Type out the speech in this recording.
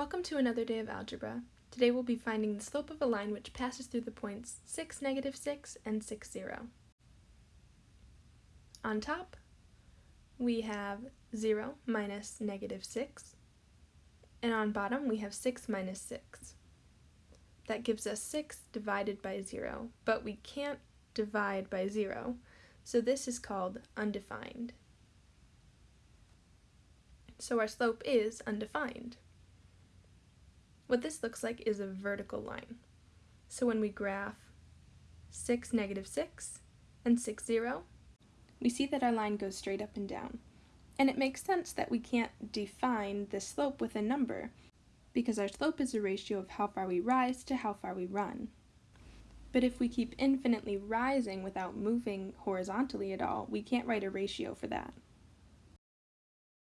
Welcome to another day of algebra. Today we'll be finding the slope of a line which passes through the points 6, negative 6, and 6, 0. On top, we have 0 minus negative 6, and on bottom we have 6 minus 6. That gives us 6 divided by 0, but we can't divide by 0, so this is called undefined. So our slope is undefined. What this looks like is a vertical line. So when we graph 6, negative 6, and 6, 0, we see that our line goes straight up and down. And it makes sense that we can't define the slope with a number, because our slope is a ratio of how far we rise to how far we run. But if we keep infinitely rising without moving horizontally at all, we can't write a ratio for that.